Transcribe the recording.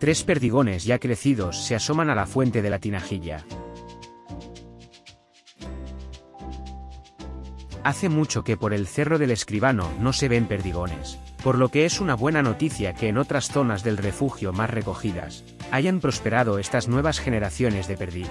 Tres perdigones ya crecidos se asoman a la fuente de la tinajilla. Hace mucho que por el cerro del escribano no se ven perdigones, por lo que es una buena noticia que en otras zonas del refugio más recogidas, hayan prosperado estas nuevas generaciones de perdiz.